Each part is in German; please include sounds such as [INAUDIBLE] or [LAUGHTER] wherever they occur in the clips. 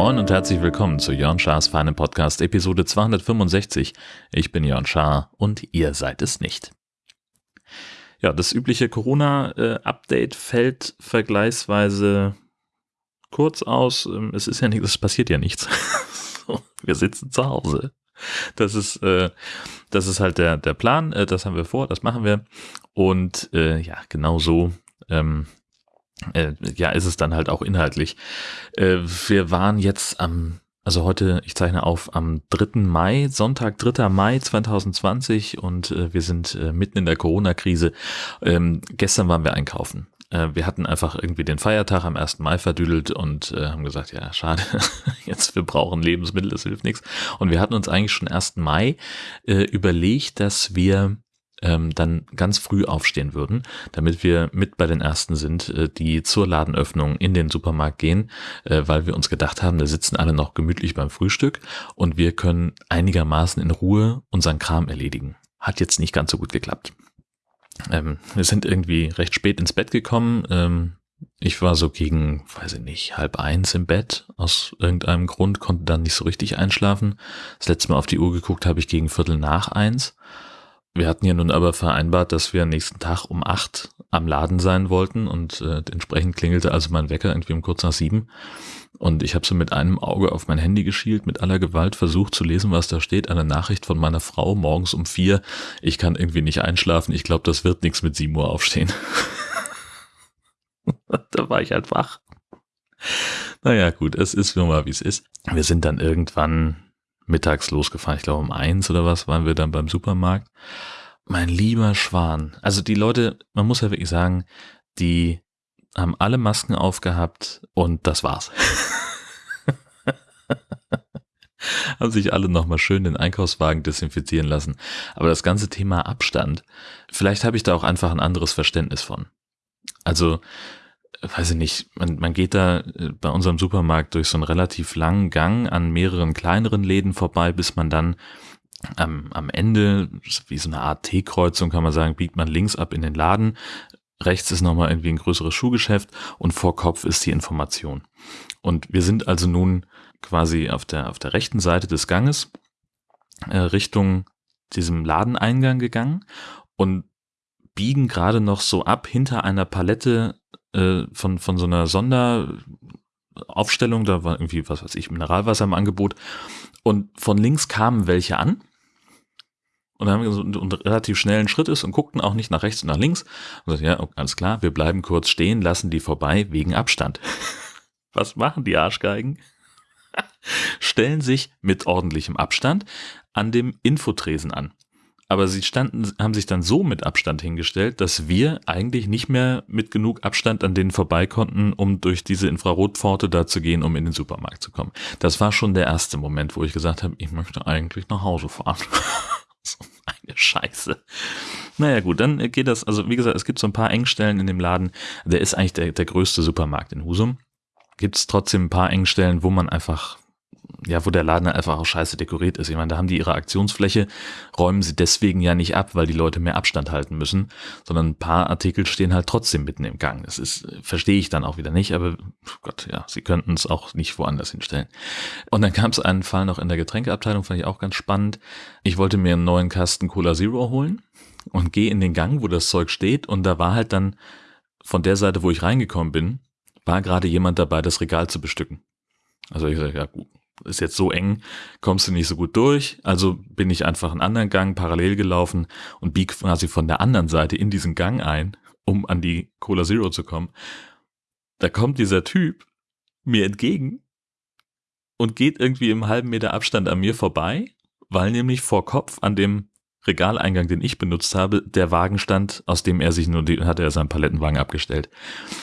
Moin und herzlich willkommen zu Jörn Schars feinem Podcast Episode 265. Ich bin Jörn Schaar und ihr seid es nicht. Ja, das übliche Corona-Update fällt vergleichsweise kurz aus. Ähm, es ist ja nichts, es passiert ja nichts. [LAUGHS] wir sitzen zu Hause. Das ist, äh, das ist halt der, der Plan. Äh, das haben wir vor, das machen wir. Und äh, ja, genau so ähm, äh, ja, ist es dann halt auch inhaltlich. Äh, wir waren jetzt am, also heute, ich zeichne auf am 3. Mai, Sonntag, 3. Mai 2020 und äh, wir sind äh, mitten in der Corona-Krise. Ähm, gestern waren wir einkaufen. Äh, wir hatten einfach irgendwie den Feiertag am 1. Mai verdüdelt und äh, haben gesagt, ja, schade, [LAUGHS] jetzt wir brauchen Lebensmittel, das hilft nichts. Und wir hatten uns eigentlich schon 1. Mai überlegt, dass wir ähm, dann ganz früh aufstehen würden, damit wir mit bei den Ersten sind, äh, die zur Ladenöffnung in den Supermarkt gehen, äh, weil wir uns gedacht haben, da sitzen alle noch gemütlich beim Frühstück und wir können einigermaßen in Ruhe unseren Kram erledigen. Hat jetzt nicht ganz so gut geklappt. Ähm, wir sind irgendwie recht spät ins Bett gekommen. Ähm, ich war so gegen, weiß ich nicht, halb eins im Bett aus irgendeinem Grund, konnte dann nicht so richtig einschlafen. Das letzte Mal auf die Uhr geguckt habe ich gegen Viertel nach eins. Wir hatten ja nun aber vereinbart, dass wir nächsten Tag um acht am Laden sein wollten und äh, entsprechend klingelte also mein Wecker irgendwie um kurz nach sieben. Und ich habe so mit einem Auge auf mein Handy geschielt, mit aller Gewalt versucht zu lesen, was da steht. Eine Nachricht von meiner Frau morgens um vier. Ich kann irgendwie nicht einschlafen. Ich glaube, das wird nichts mit sieben Uhr aufstehen. [LAUGHS] da war ich halt wach. Naja, gut, es ist nun mal, wie es ist. Wir sind dann irgendwann mittags losgefahren. Ich glaube um eins oder was waren wir dann beim Supermarkt. Mein lieber Schwan. Also die Leute, man muss ja wirklich sagen, die haben alle Masken aufgehabt und das war's. [LAUGHS] haben sich alle nochmal schön den Einkaufswagen desinfizieren lassen. Aber das ganze Thema Abstand, vielleicht habe ich da auch einfach ein anderes Verständnis von. Also weiß ich nicht, man, man geht da äh, bei unserem Supermarkt durch so einen relativ langen Gang an mehreren kleineren Läden vorbei, bis man dann am, am Ende, wie so eine Art T-Kreuzung kann man sagen, biegt man links ab in den Laden. Rechts ist nochmal irgendwie ein größeres Schuhgeschäft und vor Kopf ist die Information. Und wir sind also nun quasi auf der, auf der rechten Seite des Ganges äh, Richtung diesem Ladeneingang gegangen und biegen gerade noch so ab hinter einer Palette äh, von, von so einer Sonderaufstellung, da war irgendwie, was weiß ich, Mineralwasser im Angebot. Und von links kamen welche an. Und dann haben wir so einen, einen relativ schnellen Schritt ist und guckten auch nicht nach rechts und nach links. Und gesagt, ja, alles klar, wir bleiben kurz stehen, lassen die vorbei wegen Abstand. [LAUGHS] Was machen die Arschgeigen? [LAUGHS] Stellen sich mit ordentlichem Abstand an dem Infotresen an. Aber sie standen, haben sich dann so mit Abstand hingestellt, dass wir eigentlich nicht mehr mit genug Abstand an denen vorbei konnten, um durch diese Infrarotpforte da zu gehen, um in den Supermarkt zu kommen. Das war schon der erste Moment, wo ich gesagt habe, ich möchte eigentlich nach Hause fahren. [LAUGHS] [LAUGHS] so eine Scheiße. Naja gut, dann geht das, also wie gesagt, es gibt so ein paar Engstellen in dem Laden. Der ist eigentlich der, der größte Supermarkt in Husum. Gibt es trotzdem ein paar Engstellen, wo man einfach ja, wo der Laden einfach auch scheiße dekoriert ist. Ich meine, da haben die ihre Aktionsfläche, räumen sie deswegen ja nicht ab, weil die Leute mehr Abstand halten müssen, sondern ein paar Artikel stehen halt trotzdem mitten im Gang. Das ist, verstehe ich dann auch wieder nicht, aber Gott, ja, sie könnten es auch nicht woanders hinstellen. Und dann gab es einen Fall noch in der Getränkeabteilung, fand ich auch ganz spannend. Ich wollte mir einen neuen Kasten Cola Zero holen und gehe in den Gang, wo das Zeug steht und da war halt dann von der Seite, wo ich reingekommen bin, war gerade jemand dabei, das Regal zu bestücken. Also ich sage, ja gut, ist jetzt so eng, kommst du nicht so gut durch. Also bin ich einfach einen anderen Gang parallel gelaufen und bieg quasi von der anderen Seite in diesen Gang ein, um an die Cola Zero zu kommen. Da kommt dieser Typ mir entgegen und geht irgendwie im halben Meter Abstand an mir vorbei, weil nämlich vor Kopf an dem Regaleingang, den ich benutzt habe, der Wagen stand, aus dem er sich nur, die, hat er seinen Palettenwagen abgestellt,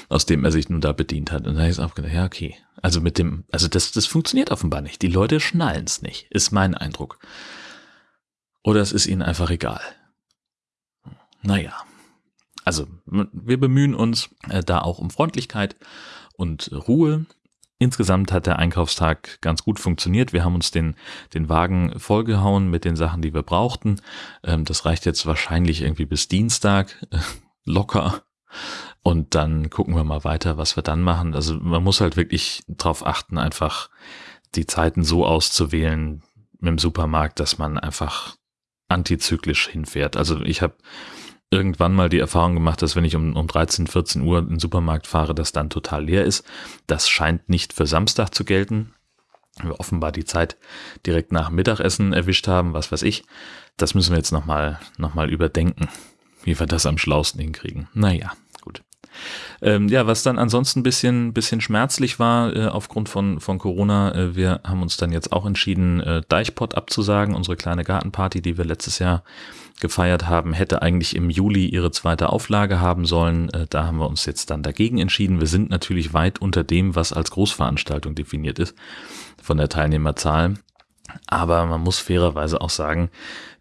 aus dem er sich nun da bedient hat. Und da ist auch gedacht, ja, okay. Also mit dem, also das, das funktioniert offenbar nicht. Die Leute schnallen es nicht, ist mein Eindruck. Oder es ist ihnen einfach egal. Naja. Also, wir bemühen uns äh, da auch um Freundlichkeit und Ruhe. insgesamt hat der Einkaufstag ganz gut funktioniert. Wir haben uns den, den Wagen vollgehauen mit den Sachen, die wir brauchten. Ähm, das reicht jetzt wahrscheinlich irgendwie bis Dienstag äh, locker. Und dann gucken wir mal weiter, was wir dann machen. Also man muss halt wirklich drauf achten, einfach die Zeiten so auszuwählen dem Supermarkt, dass man einfach antizyklisch hinfährt. Also ich habe irgendwann mal die Erfahrung gemacht, dass wenn ich um, um 13, 14 Uhr in den Supermarkt fahre, das dann total leer ist. Das scheint nicht für Samstag zu gelten. Wir offenbar die Zeit direkt nach Mittagessen erwischt haben, was weiß ich. Das müssen wir jetzt nochmal noch mal überdenken, wie wir das am schlausten hinkriegen. Naja. Ähm, ja, was dann ansonsten ein bisschen, bisschen schmerzlich war äh, aufgrund von, von Corona, äh, wir haben uns dann jetzt auch entschieden, äh, Deichpot abzusagen, unsere kleine Gartenparty, die wir letztes Jahr gefeiert haben, hätte eigentlich im Juli ihre zweite Auflage haben sollen. Äh, da haben wir uns jetzt dann dagegen entschieden. Wir sind natürlich weit unter dem, was als Großveranstaltung definiert ist von der Teilnehmerzahl. Aber man muss fairerweise auch sagen,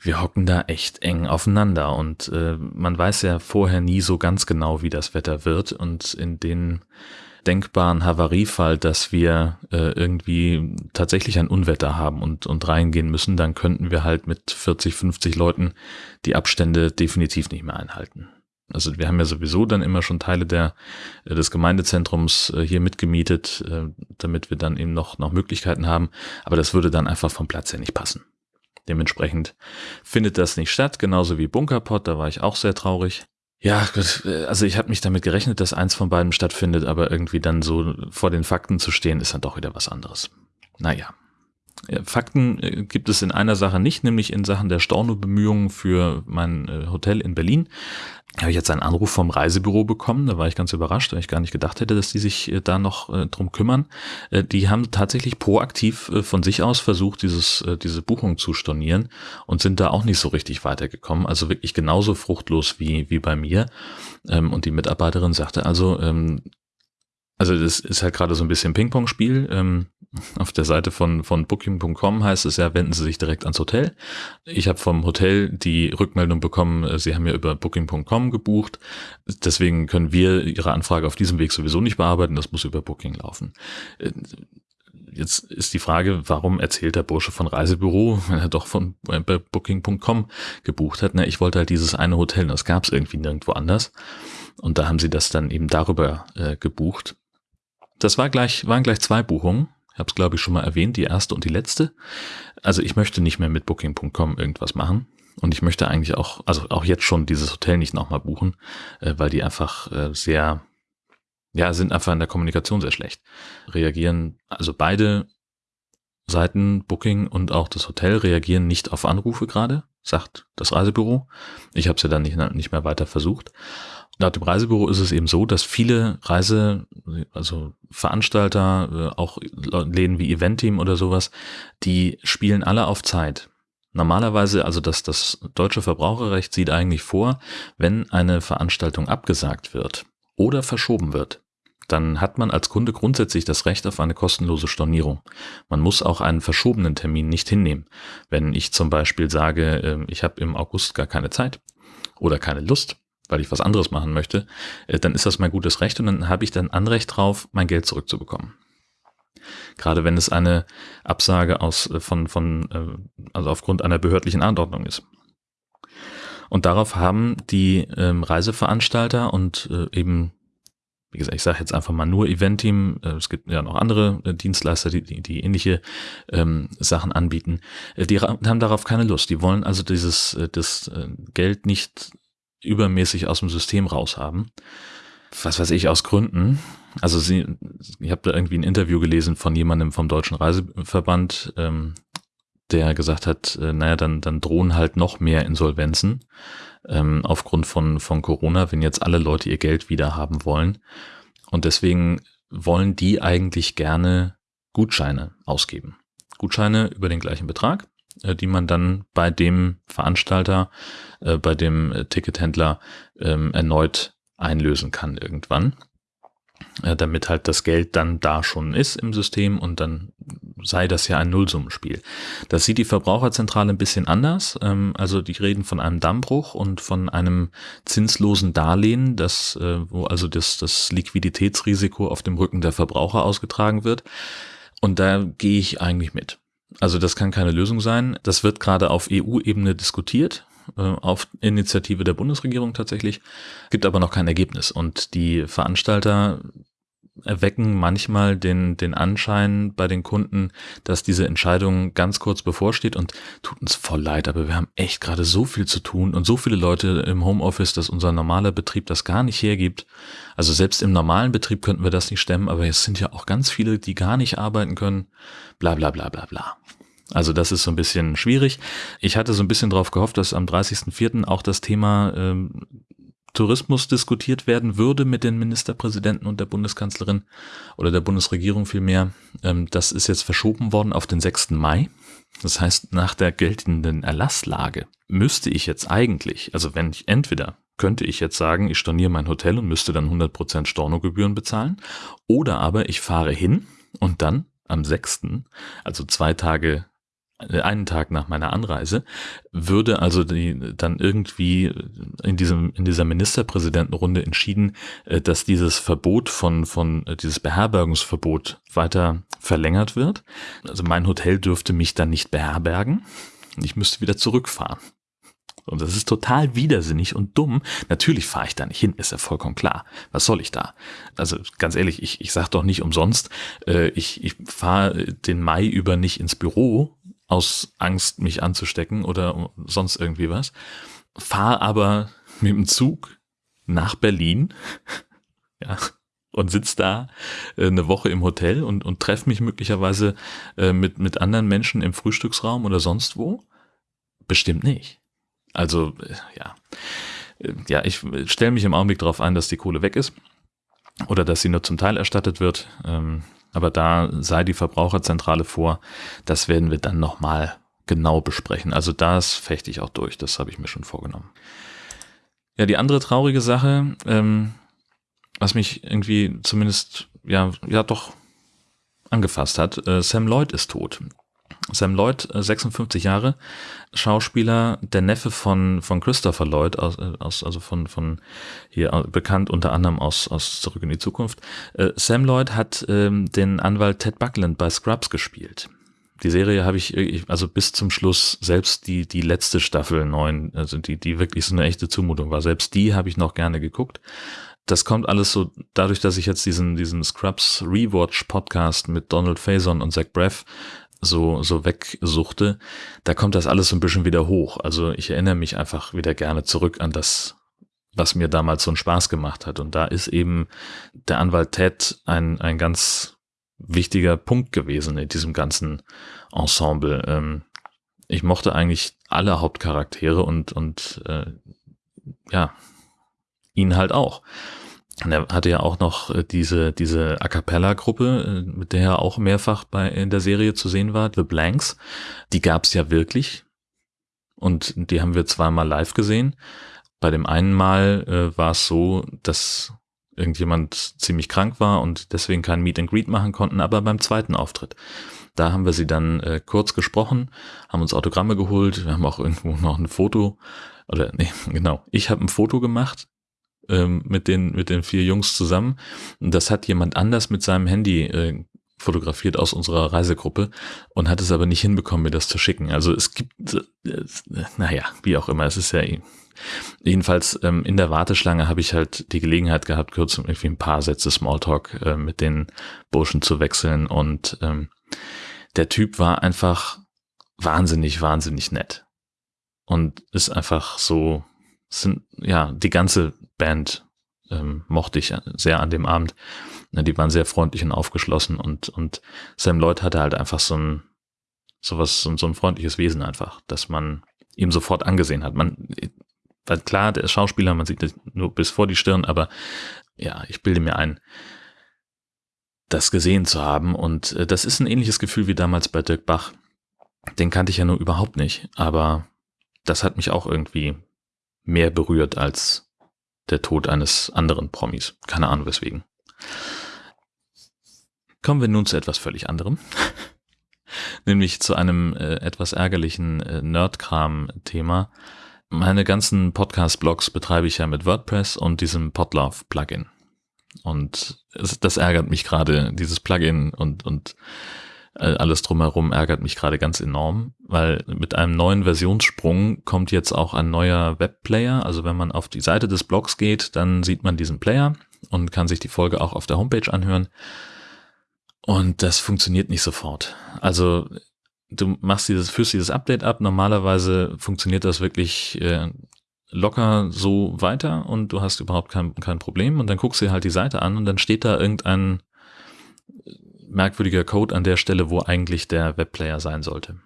wir hocken da echt eng aufeinander und äh, man weiß ja vorher nie so ganz genau, wie das Wetter wird und in den denkbaren Havariefall, dass wir äh, irgendwie tatsächlich ein Unwetter haben und, und reingehen müssen, dann könnten wir halt mit 40, 50 Leuten die Abstände definitiv nicht mehr einhalten. Also wir haben ja sowieso dann immer schon Teile der, äh, des Gemeindezentrums äh, hier mitgemietet, äh, damit wir dann eben noch, noch Möglichkeiten haben. Aber das würde dann einfach vom Platz her nicht passen. Dementsprechend findet das nicht statt, genauso wie Bunkerpot, da war ich auch sehr traurig. Ja, also ich habe mich damit gerechnet, dass eins von beiden stattfindet, aber irgendwie dann so vor den Fakten zu stehen, ist dann doch wieder was anderes. Naja. Fakten gibt es in einer Sache nicht, nämlich in Sachen der Storno-Bemühungen für mein Hotel in Berlin habe ich jetzt einen Anruf vom Reisebüro bekommen. Da war ich ganz überrascht, weil ich gar nicht gedacht hätte, dass die sich äh, da noch äh, drum kümmern. Äh, die haben tatsächlich proaktiv äh, von sich aus versucht, dieses, äh, diese Buchung zu stornieren und sind da auch nicht so richtig weitergekommen. Also wirklich genauso fruchtlos wie, wie bei mir. Ähm, und die Mitarbeiterin sagte also, ähm, also das ist halt gerade so ein bisschen Ping-Pong-Spiel. Ähm, auf der Seite von, von Booking.com heißt es ja, wenden Sie sich direkt ans Hotel. Ich habe vom Hotel die Rückmeldung bekommen, äh, Sie haben ja über Booking.com gebucht. Deswegen können wir Ihre Anfrage auf diesem Weg sowieso nicht bearbeiten. Das muss über Booking laufen. Äh, jetzt ist die Frage, warum erzählt der Bursche von Reisebüro, wenn er doch von äh, Booking.com gebucht hat? Na, ich wollte halt dieses eine Hotel, das gab es irgendwie nirgendwo anders. Und da haben sie das dann eben darüber äh, gebucht. Das war gleich, waren gleich zwei Buchungen. Ich habe es, glaube ich, schon mal erwähnt, die erste und die letzte. Also ich möchte nicht mehr mit Booking.com irgendwas machen. Und ich möchte eigentlich auch, also auch jetzt schon dieses Hotel nicht nochmal buchen, äh, weil die einfach äh, sehr, ja, sind einfach in der Kommunikation sehr schlecht. Reagieren, also beide Seiten, Booking und auch das Hotel reagieren nicht auf Anrufe gerade, sagt das Reisebüro. Ich habe es ja dann nicht, nicht mehr weiter versucht. Laut dem Reisebüro ist es eben so, dass viele Reise, also Veranstalter, äh, auch Läden wie Eventeam oder sowas, die spielen alle auf Zeit. Normalerweise, also das, das deutsche Verbraucherrecht sieht eigentlich vor, wenn eine Veranstaltung abgesagt wird oder verschoben wird, dann hat man als Kunde grundsätzlich das Recht auf eine kostenlose Stornierung. Man muss auch einen verschobenen Termin nicht hinnehmen. Wenn ich zum Beispiel sage, ähm, ich habe im August gar keine Zeit oder keine Lust, weil ich was anderes machen möchte, äh, dann ist das mein gutes Recht und dann habe ich dann Anrecht drauf, mein Geld zurückzubekommen. Gerade wenn es eine Absage aus, äh, von, von, äh, also aufgrund einer behördlichen Anordnung ist. Und darauf haben die ähm, Reiseveranstalter und eben, wie gesagt, ich sage jetzt einfach mal nur Eventteam, äh, es gibt ja noch andere äh, Dienstleister, die, die, die ähnliche ähm, Sachen anbieten, äh, die haben darauf keine Lust. Die wollen also dieses das Geld nicht übermäßig aus dem System raushaben. Was weiß ich, aus Gründen. Also sie, ich habe da irgendwie ein Interview gelesen von jemandem vom Deutschen Reiseverband, ähm, der gesagt hat, äh, naja, dann, dann drohen halt noch mehr Insolvenzen ähm, aufgrund von, von Corona, wenn jetzt alle Leute ihr Geld wieder haben wollen. Und deswegen wollen die eigentlich gerne Gutscheine ausgeben. Gutscheine über den gleichen Betrag. Äh, die man dann bei dem Veranstalter, äh, bei dem äh, Tickethändler ähm, erneut einlösen kann irgendwann. Damit halt das Geld dann da schon ist im System und dann sei das ja ein Nullsummenspiel. Das sieht die Verbraucherzentrale ein bisschen anders. Ähm, also die reden von einem Dammbruch und von einem zinslosen Darlehen, das, äh, wo also das, das Liquiditätsrisiko auf dem Rücken der Verbraucher ausgetragen wird. Und da gehe ich eigentlich mit. Also das kann keine Lösung sein. Das wird gerade auf EU-Ebene diskutiert auf Initiative der Bundesregierung tatsächlich, gibt aber noch kein Ergebnis. Und die Veranstalter erwecken manchmal den, den Anschein bei den Kunden, dass diese Entscheidung ganz kurz bevorsteht und tut uns voll leid, aber wir haben echt gerade so viel zu tun und so viele Leute im Homeoffice, dass unser normaler Betrieb das gar nicht hergibt. Also selbst im normalen Betrieb könnten wir das nicht stemmen, aber es sind ja auch ganz viele, die gar nicht arbeiten können. Bla bla bla bla bla. Also das ist so ein bisschen schwierig. Ich hatte so ein bisschen darauf gehofft, dass am 30.04. auch das Thema ähm, Tourismus diskutiert werden würde mit den Ministerpräsidenten und der Bundeskanzlerin oder der Bundesregierung vielmehr. Ähm, das ist jetzt verschoben worden auf den 6. Mai. Das heißt, nach der geltenden Erlasslage müsste ich jetzt eigentlich, also wenn ich entweder könnte ich jetzt sagen, ich storniere mein Hotel und müsste dann 100% Stornogebühren bezahlen, oder aber ich fahre hin und dann am 6., also zwei Tage einen Tag nach meiner Anreise, würde also die, dann irgendwie in diesem, in dieser Ministerpräsidentenrunde entschieden, äh, dass dieses Verbot von, von, äh, dieses Beherbergungsverbot weiter verlängert wird. Also mein Hotel dürfte mich dann nicht beherbergen. Ich müsste wieder zurückfahren. Und das ist total widersinnig und dumm. Natürlich fahre ich da nicht hin, ist ja vollkommen klar. Was soll ich da? Also ganz ehrlich, ich, ich sage doch nicht umsonst, äh, ich, ich fahre den Mai über nicht ins Büro, aus Angst, mich anzustecken oder sonst irgendwie was. Fahr aber mit dem Zug nach Berlin, [LAUGHS] ja, und sitz da äh, eine Woche im Hotel und, und treffe mich möglicherweise äh, mit, mit anderen Menschen im Frühstücksraum oder sonst wo? Bestimmt nicht. Also, äh, ja. Ja, ich stelle mich im Augenblick darauf ein, dass die Kohle weg ist oder dass sie nur zum Teil erstattet wird. Ähm, aber da sei die Verbraucherzentrale vor, das werden wir dann nochmal genau besprechen. Also das fechte ich auch durch, das habe ich mir schon vorgenommen. Ja, die andere traurige Sache, ähm, was mich irgendwie zumindest, ja, ja doch angefasst hat, äh, Sam Lloyd ist tot. Sam Lloyd, 56 äh, Jahre, Schauspieler, der Neffe von, von Christopher Lloyd, aus, äh, aus, also von, von hier äh, bekannt unter anderem aus, aus Zurück in die Zukunft. Sam Lloyd hat ähm, den Anwalt Ted Buckland bei Scrubs gespielt. Die Serie habe ich, also bis zum Schluss, selbst die, die letzte Staffel neun, also die, die wirklich so eine echte Zumutung war, selbst die habe ich noch gerne geguckt das kommt alles so dadurch, dass ich jetzt diesen, diesen Scrubs Rewatch Podcast mit Donald Faison und Zach Braff so, so wegsuchte, da kommt das alles so ein bisschen wieder hoch. Also ich erinnere mich einfach wieder gerne zurück an das, was mir damals so einen Spaß gemacht hat. Und da ist eben der Anwalt Ted ein, ein ganz wichtiger Punkt gewesen in diesem ganzen Ensemble. Ähm, ich mochte eigentlich alle Hauptcharaktere und, und äh, ja, ihn halt auch. Und er hatte ja auch noch äh, diese, diese A Cappella-Gruppe, äh, mit der er auch mehrfach bei, in der Serie zu sehen war, The Blanks. Die gab's ja wirklich. Und die haben wir zweimal live gesehen. Bei dem einen Mal äh, war es so, dass irgendjemand ziemlich krank war und deswegen kein Meet and Greet machen konnten, aber beim zweiten Auftritt. Da haben wir sie dann äh, kurz gesprochen, haben uns Autogramme geholt, wir haben auch irgendwo noch ein Foto, oder nee, [LAUGHS] genau, ich habe ein Foto gemacht, ähm, mit, den, mit den vier Jungs zusammen. Das hat jemand anders mit seinem Handy äh, fotografiert aus unserer Reisegruppe und hat es aber nicht hinbekommen, mir das zu schicken. Also es gibt, äh, naja, wie auch immer, es ist ja eh. Jedenfalls ähm, in der Warteschlange habe ich halt die Gelegenheit gehabt, kurz irgendwie ein paar Sätze Smalltalk äh, mit den Burschen zu wechseln und ähm, der Typ war einfach wahnsinnig, wahnsinnig nett und ist einfach so, sind ja die ganze Band ähm, mochte ich sehr an dem Abend. Die waren sehr freundlich und aufgeschlossen und, und Sam Lloyd hatte halt einfach so ein, sowas, so, so ein freundliches Wesen einfach, dass man ihm sofort angesehen hat. Man, weil klar, der Schauspieler, man sieht das nur bis vor die Stirn, aber ja, ich bilde mir ein, das gesehen zu haben und äh, das ist ein ähnliches Gefühl wie damals bei Dirk Bach. Den kannte ich ja nur überhaupt nicht, aber das hat mich auch irgendwie mehr berührt als der Tod eines anderen Promis. Keine Ahnung weswegen. Kommen wir nun zu etwas völlig anderem. [LAUGHS] Nämlich zu einem äh, etwas ärgerlichen äh, Nerdkram-Thema. Meine ganzen Podcast-Blogs betreibe ich ja mit WordPress und diesem Podlove-Plugin. Und es, das ärgert mich gerade, dieses Plugin und, und alles drumherum ärgert mich gerade ganz enorm, weil mit einem neuen Versionssprung kommt jetzt auch ein neuer Webplayer. Also wenn man auf die Seite des Blogs geht, dann sieht man diesen Player und kann sich die Folge auch auf der Homepage anhören. Und das funktioniert nicht sofort. Also du machst dieses, führst dieses Update ab. Normalerweise funktioniert das wirklich äh, locker so weiter und du hast überhaupt kein, kein Problem. Und dann guckst du dir halt die Seite an und dann steht da irgendein merkwürdiger Code an der Stelle, wo eigentlich der Webplayer sein sollte.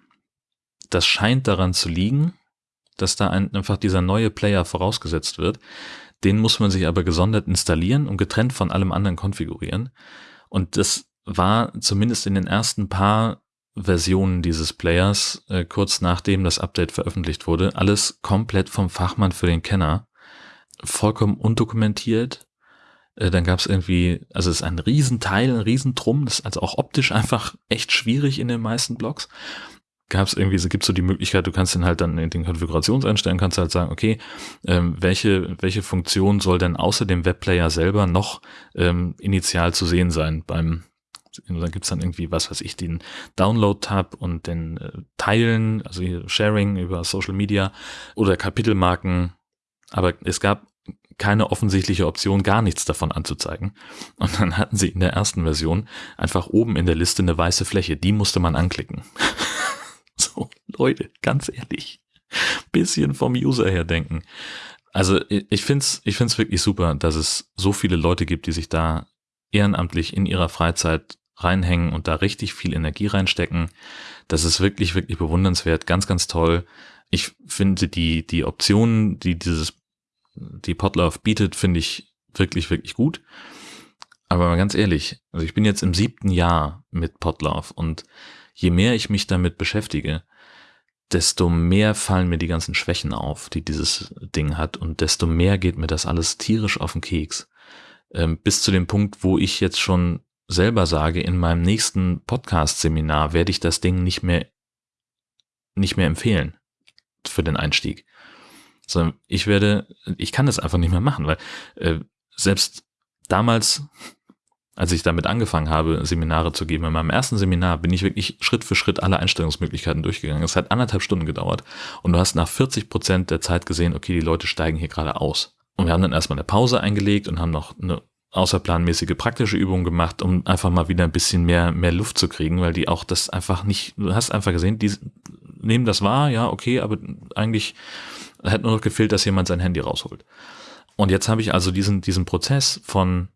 Das scheint daran zu liegen, dass da ein, einfach dieser neue Player vorausgesetzt wird. Den muss man sich aber gesondert installieren und getrennt von allem anderen konfigurieren. Und das war zumindest in den ersten paar Versionen dieses Players, äh, kurz nachdem das Update veröffentlicht wurde, alles komplett vom Fachmann für den Kenner. Vollkommen undokumentiert, dann gab es irgendwie, also es ist ein Riesenteil, ein Riesentrum, das ist also auch optisch einfach echt schwierig in den meisten Blogs. Gab es irgendwie, es gibt so die Möglichkeit, du kannst dann halt dann in den Konfigurationseinstellungen kannst halt sagen, okay, ähm, welche, welche Funktion soll denn außer dem Webplayer selber noch ähm, initial zu sehen sein beim dann gibt's dann irgendwie, was weiß ich, den Download-Tab und den äh, Teilen, also Sharing über Social Media oder Kapitelmarken. Aber es gab keine offensichtliche Option, gar nichts davon anzuzeigen. Und dann hatten sie in der ersten Version einfach oben in der Liste eine weiße Fläche, die musste man anklicken. [LAUGHS] so, Leute, ganz ehrlich, bisschen vom User her denken. Also ich find's, ich find's wirklich super, dass es so viele Leute gibt, die sich da ehrenamtlich in ihrer Freizeit reinhängen und da richtig viel Energie reinstecken. Das ist wirklich, wirklich bewundernswert, ganz, ganz toll. Ich finde die, die Optionen, die dieses die Podlove bietet, finde ich wirklich, wirklich gut. Aber mal ganz ehrlich, also ich bin jetzt im siebten Jahr mit Podlove und je mehr ich mich damit beschäftige, desto mehr fallen mir die ganzen Schwächen auf, die dieses Ding hat und desto mehr geht mir das alles tierisch auf den Keks. Ähm, bis zu dem Punkt, wo ich jetzt schon selber sage, in meinem nächsten Podcast-Seminar werde ich das Ding nicht mehr, nicht mehr empfehlen für den Einstieg sondern ich werde, ich kann das einfach nicht mehr machen, weil äh, selbst damals, als ich damit angefangen habe, Seminare zu geben, in meinem ersten Seminar bin ich wirklich Schritt für Schritt alle Einstellungsmöglichkeiten durchgegangen. Es hat anderthalb Stunden gedauert und du hast nach 40 Prozent der Zeit gesehen, okay, die Leute steigen hier gerade aus. Und wir haben dann erstmal eine Pause eingelegt und haben noch eine außerplanmäßige praktische Übung gemacht, um einfach mal wieder ein bisschen mehr, mehr Luft zu kriegen, weil die auch das einfach nicht, du hast einfach gesehen, die nehmen das wahr, ja, okay, aber eigentlich hätte nur noch gefehlt, dass jemand sein Handy rausholt. Und jetzt habe ich also diesen, diesen Prozess von,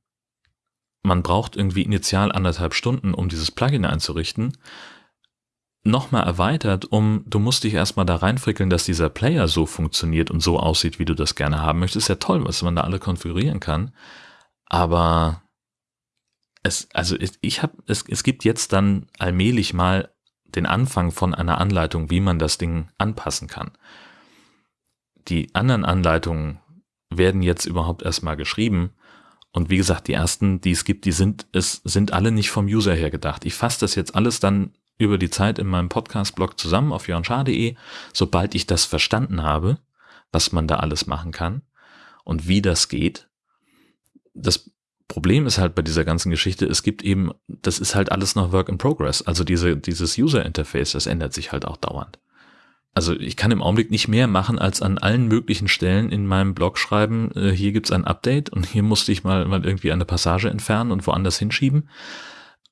man braucht irgendwie initial anderthalb Stunden, um dieses Plugin einzurichten, nochmal erweitert, um, du musst dich erstmal da reinfrickeln, dass dieser Player so funktioniert und so aussieht, wie du das gerne haben möchtest. Ist ja toll, was man da alle konfigurieren kann. Aber es, also ich habe, es, es gibt jetzt dann allmählich mal den Anfang von einer Anleitung, wie man das Ding anpassen kann die anderen Anleitungen werden jetzt überhaupt erstmal geschrieben. Und wie gesagt, die ersten, die es gibt, die sind, es sind alle nicht vom User her gedacht. Ich fasse das jetzt alles dann über die Zeit in meinem Podcast-Blog zusammen auf jörnschar.de, sobald ich das verstanden habe, was man da alles machen kann und wie das geht. Das Problem ist halt bei dieser ganzen Geschichte, es gibt eben, das ist halt alles noch Work in Progress. Also diese, dieses User Interface, das ändert sich halt auch dauernd also ich kann im Augenblick nicht mehr machen, als an allen möglichen Stellen in meinem Blog schreiben, äh, hier gibt's ein Update und hier musste ich mal, mal irgendwie eine Passage entfernen und woanders hinschieben.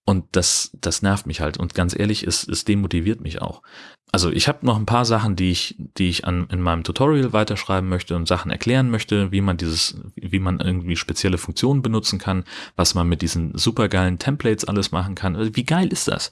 Und das, das nervt mich halt. Und ganz ehrlich, es, es demotiviert mich auch. Also ich habe noch ein paar Sachen, die ich, die ich an, in meinem Tutorial weiterschreiben möchte und Sachen erklären möchte, wie man dieses, wie man irgendwie spezielle Funktionen benutzen kann, was man mit diesen supergeilen Templates alles machen kann. Also wie geil ist das?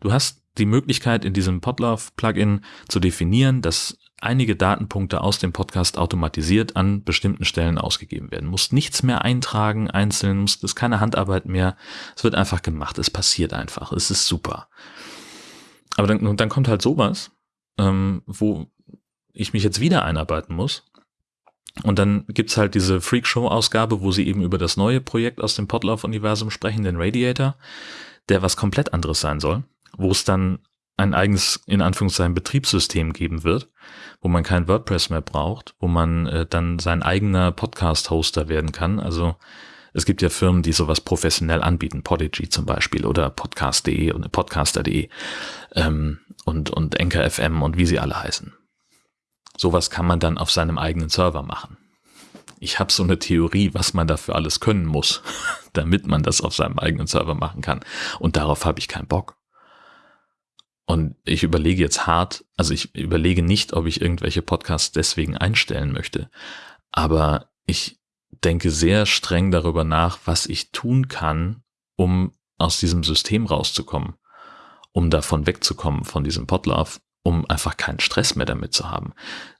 Du hast die Möglichkeit in diesem Podlove-Plugin zu definieren, dass einige Datenpunkte aus dem Podcast automatisiert an bestimmten Stellen ausgegeben werden. Muss nichts mehr eintragen, einzeln, muss, ist keine Handarbeit mehr. Es wird einfach gemacht, es passiert einfach, es ist super. Aber dann, dann kommt halt sowas, ähm, wo ich mich jetzt wieder einarbeiten muss. Und dann gibt's halt diese Freakshow-Ausgabe, wo sie eben über das neue Projekt aus dem Podlove-Universum sprechen, den Radiator der was komplett anderes sein soll, wo es dann ein eigenes, in Anführungszeichen, Betriebssystem geben wird, wo man kein WordPress mehr braucht, wo man äh, dann sein eigener Podcast-Hoster werden kann. Also es gibt ja Firmen, die sowas professionell anbieten, Podigy zum Beispiel oder Podcast.de und Podcaster.de ähm, und, und FM und wie sie alle heißen. Sowas kann man dann auf seinem eigenen Server machen. Ich habe so eine Theorie, was man dafür alles können muss, [LAUGHS] damit man das auf seinem eigenen Server machen kann. Und darauf habe ich keinen Bock. Und ich überlege jetzt hart, also ich überlege nicht, ob ich irgendwelche Podcasts deswegen einstellen möchte. Aber ich denke sehr streng darüber nach, was ich tun kann, um aus diesem System rauszukommen, um davon wegzukommen, von diesem Podlove, um einfach keinen Stress mehr damit zu haben.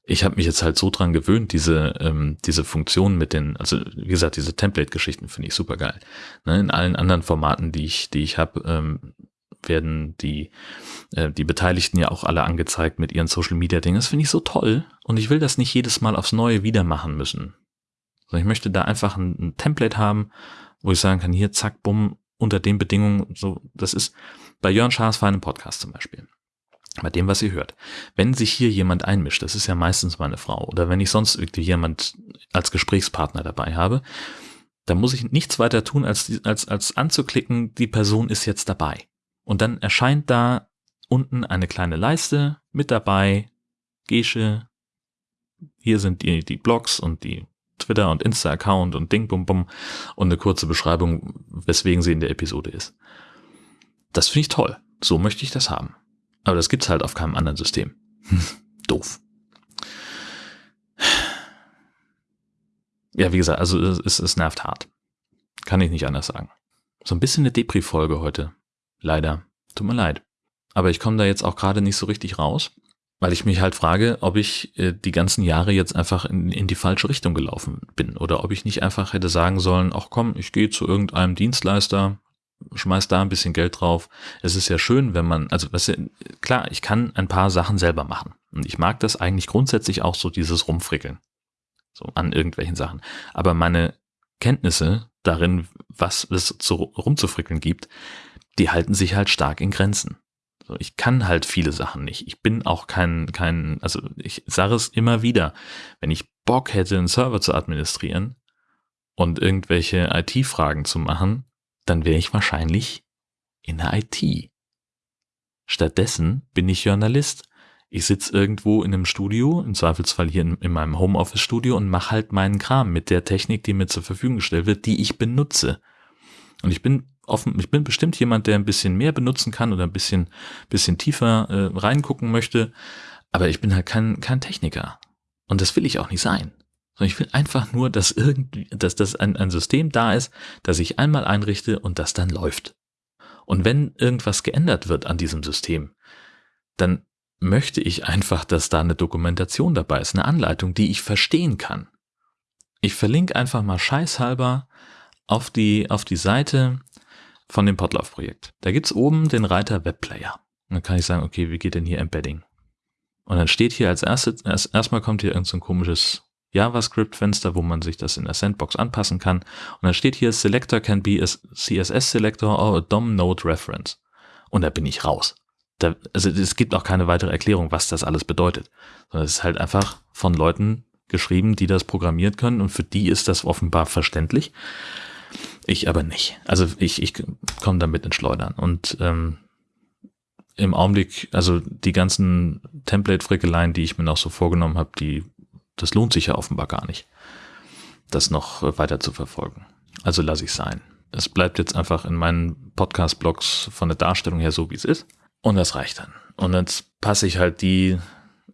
Ich habe mich jetzt halt so dran gewöhnt, diese, ähm, diese Funktion mit den, also wie gesagt, diese Template-Geschichten finde ich super geil. Ne, in allen anderen Formaten, die ich, die ich habe, ähm, werden die, äh, die Beteiligten ja auch alle angezeigt mit ihren Social Media Dingen. Das finde ich so toll. Und ich will das nicht jedes Mal aufs Neue wieder machen müssen. Sondern ich möchte da einfach ein, ein Template haben, wo ich sagen kann, hier, zack, bumm, unter den Bedingungen, so, das ist bei Jörn Schaas für einen Podcast zum Beispiel. Bei dem, was ihr hört. Wenn sich hier jemand einmischt, das ist ja meistens meine Frau, oder wenn ich sonst irgendwie jemand als Gesprächspartner dabei habe, dann muss ich nichts weiter tun, als, als, als anzuklicken, die Person ist jetzt dabei. Und dann erscheint da unten eine kleine Leiste mit dabei, Gesche, hier sind die, die Blogs und die Twitter- und Insta-Account und Ding, bum, bum und eine kurze Beschreibung, weswegen sie in der Episode ist. Das finde ich toll. So möchte ich das haben. Aber das gibt's halt auf keinem anderen System. [LAUGHS] Doof. Ja, wie gesagt, also es, es nervt hart. Kann ich nicht anders sagen. So ein bisschen eine Depri-Folge heute. Leider. Tut mir leid. Aber ich komme da jetzt auch gerade nicht so richtig raus, weil ich mich halt frage, ob ich äh, die ganzen Jahre jetzt einfach in, in die falsche Richtung gelaufen bin oder ob ich nicht einfach hätte sagen sollen, ach komm, ich gehe zu irgendeinem Dienstleister, schmeiß da ein bisschen Geld drauf. Es ist ja schön, wenn man, also was, klar, ich kann ein paar Sachen selber machen. Und ich mag das eigentlich grundsätzlich auch so, dieses Rumfrickeln. So an irgendwelchen Sachen. Aber meine Kenntnisse darin, was es zu, rumzufrickeln gibt, die halten sich halt stark in Grenzen. So, ich kann halt viele Sachen nicht. Ich bin auch kein, kein, also ich sage es immer wieder, wenn ich Bock hätte, einen Server zu administrieren und irgendwelche IT-Fragen zu machen, dann wäre ich wahrscheinlich in der IT. Stattdessen bin ich Journalist. Ich sitze irgendwo in einem Studio, im Zweifelsfall hier in, in meinem Homeoffice-Studio und mache halt meinen Kram mit der Technik, die mir zur Verfügung gestellt wird, die ich benutze. Und ich bin offen, ich bin bestimmt jemand, der ein bisschen mehr benutzen kann oder ein bisschen, bisschen tiefer äh, reingucken möchte. Aber ich bin halt kein, kein Techniker. Und das will ich auch nicht sein. Ich will einfach nur, dass irgendwie, dass das ein, ein System da ist, das ich einmal einrichte und das dann läuft. Und wenn irgendwas geändert wird an diesem System, dann möchte ich einfach, dass da eine Dokumentation dabei ist, eine Anleitung, die ich verstehen kann. Ich verlinke einfach mal scheißhalber auf die, auf die Seite von dem Podlove-Projekt. Da gibt's oben den Reiter Webplayer. Dann kann ich sagen, okay, wie geht denn hier Embedding? Und dann steht hier als erstes, erst, erstmal kommt hier irgendein so komisches JavaScript-Fenster, wo man sich das in der Sandbox anpassen kann. Und dann steht hier, Selector can be a CSS Selector or a DOM Node Reference. Und da bin ich raus. Da, also es gibt auch keine weitere Erklärung, was das alles bedeutet. Sondern es ist halt einfach von Leuten geschrieben, die das programmiert können und für die ist das offenbar verständlich. Ich aber nicht. Also ich, ich komme damit ins Schleudern. Und ähm, im Augenblick, also die ganzen Template-Frickeleien, die ich mir noch so vorgenommen habe, die, das lohnt sich ja offenbar gar nicht, das noch weiter zu verfolgen. Also lasse ich sein. Es bleibt jetzt einfach in meinen Podcast-Blogs von der Darstellung her so, wie es ist. Und das reicht dann. Und jetzt passe ich halt die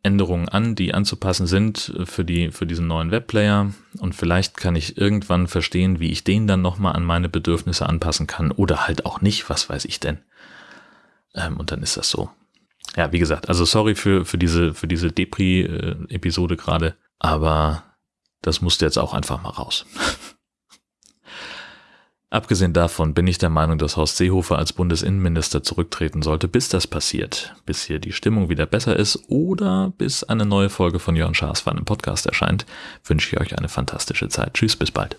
Änderungen an, die anzupassen sind für, die, für diesen neuen Webplayer. Und vielleicht kann ich irgendwann verstehen, wie ich den dann nochmal an meine Bedürfnisse anpassen kann oder halt auch nicht, was weiß ich denn. Ähm, und dann ist das so. Ja, wie gesagt, also sorry für, für diese, für diese Depri-Episode gerade, aber das musste jetzt auch einfach mal raus. [LAUGHS] Abgesehen davon bin ich der Meinung, dass Horst Seehofer als Bundesinnenminister zurücktreten sollte, bis das passiert. Bis hier die Stimmung wieder besser ist oder bis eine neue Folge von Jörn Schaas für einen Podcast erscheint, wünsche ich euch eine fantastische Zeit. Tschüss, bis bald.